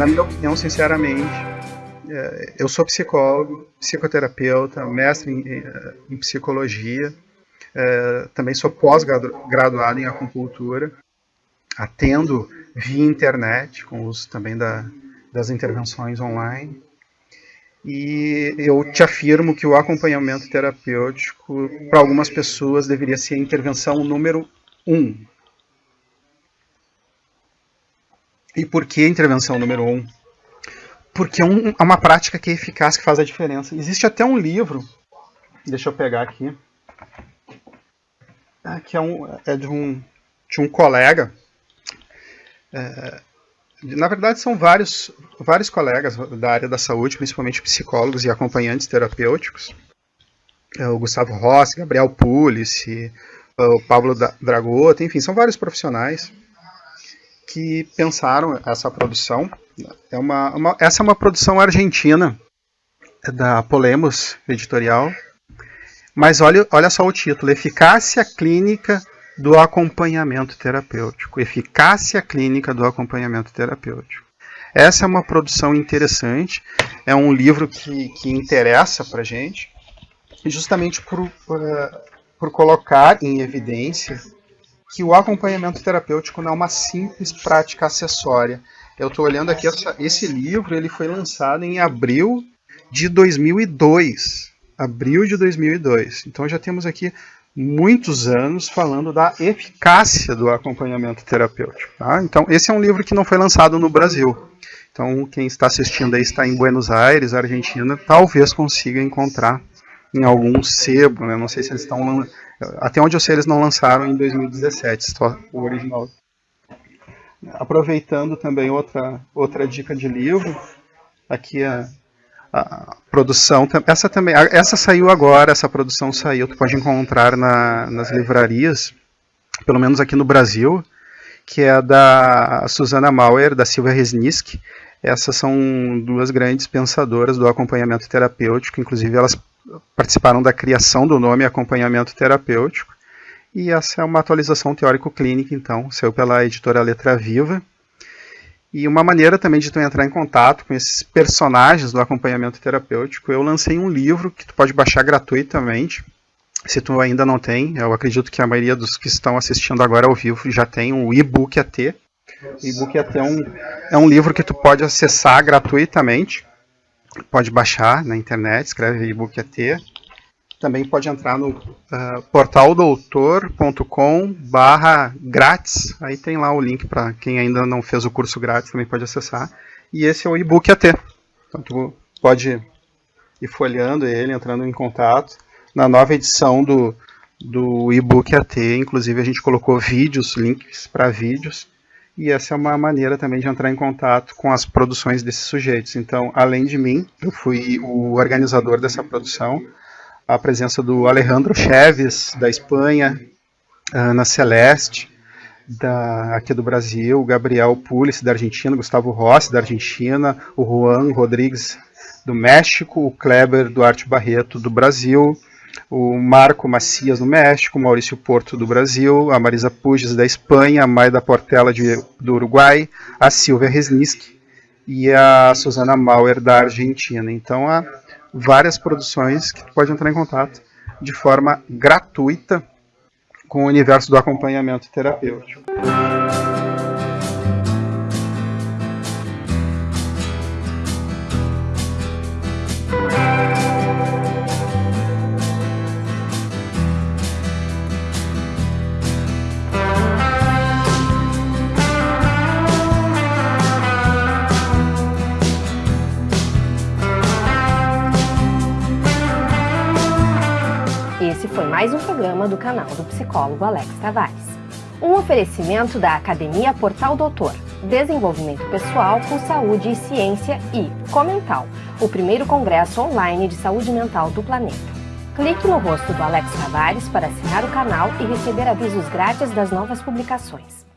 na minha opinião, sinceramente, é, eu sou psicólogo, psicoterapeuta, mestre em, em psicologia, é, também sou pós-graduado em acupuntura, atendo via internet, com uso também da, das intervenções online. E eu te afirmo que o acompanhamento terapêutico, para algumas pessoas, deveria ser a intervenção número um. E por que intervenção número um? Porque é, um, é uma prática que é eficaz, que faz a diferença. Existe até um livro, deixa eu pegar aqui, que é, um, é de, um, de um colega, é, na verdade, são vários, vários colegas da área da saúde, principalmente psicólogos e acompanhantes terapêuticos. É o Gustavo Rossi, Gabriel Pulice, o Pablo Dragota, enfim, são vários profissionais que pensaram essa produção. É uma, uma, essa é uma produção argentina, é da Polemos Editorial. Mas olha, olha só o título: Eficácia Clínica do acompanhamento terapêutico, eficácia clínica do acompanhamento terapêutico. Essa é uma produção interessante, é um livro que, que interessa para gente, justamente por, por, eh, por colocar em evidência que o acompanhamento terapêutico não é uma simples prática acessória. Eu estou olhando aqui, essa, esse livro ele foi lançado em abril de 2002. Abril de 2002. Então já temos aqui muitos anos falando da eficácia do acompanhamento terapêutico. Tá? Então, esse é um livro que não foi lançado no Brasil. Então, quem está assistindo aí está em Buenos Aires, Argentina, talvez consiga encontrar em algum sebo, né? não sei se eles estão... Até onde eu sei, eles não lançaram em 2017, só o original. Aproveitando também outra, outra dica de livro, aqui é a produção, essa também, essa saiu agora, essa produção saiu, tu pode encontrar na, nas livrarias, pelo menos aqui no Brasil, que é da Susana Mauer, da Silvia Resnick. Essas são duas grandes pensadoras do acompanhamento terapêutico, inclusive elas participaram da criação do nome acompanhamento terapêutico. E essa é uma atualização teórico-clínica, então, saiu pela editora Letra Viva. E uma maneira também de tu entrar em contato com esses personagens do acompanhamento terapêutico, eu lancei um livro que tu pode baixar gratuitamente. Se tu ainda não tem, eu acredito que a maioria dos que estão assistindo agora ao vivo já tem o e-book AT. O e-book AT é um, é um livro que tu pode acessar gratuitamente. Pode baixar na internet, escreve e-book AT também pode entrar no uh, portaldoutor.com barra grátis, aí tem lá o link para quem ainda não fez o curso grátis, também pode acessar. E esse é o e-book AT. Então tu pode ir folheando ele, entrando em contato. Na nova edição do, do e-book AT, inclusive a gente colocou vídeos, links para vídeos, e essa é uma maneira também de entrar em contato com as produções desses sujeitos. Então, além de mim, eu fui o organizador dessa produção, a presença do Alejandro Cheves, da Espanha, Ana Celeste, da, aqui do Brasil, Gabriel Pulis, da Argentina, Gustavo Rossi, da Argentina, o Juan Rodrigues, do México, o Kleber Duarte Barreto, do Brasil, o Marco Macias, do México, Maurício Porto, do Brasil, a Marisa Puges, da Espanha, a Maida Portela, de, do Uruguai, a Silvia Resnick e a Susana Mauer, da Argentina. Então, a várias produções que tu pode entrar em contato de forma gratuita com o universo do acompanhamento terapêutico. Mais um programa do canal do psicólogo Alex Tavares. Um oferecimento da Academia Portal Doutor, Desenvolvimento Pessoal com Saúde e Ciência e Comental, o primeiro congresso online de saúde mental do planeta. Clique no rosto do Alex Tavares para assinar o canal e receber avisos grátis das novas publicações.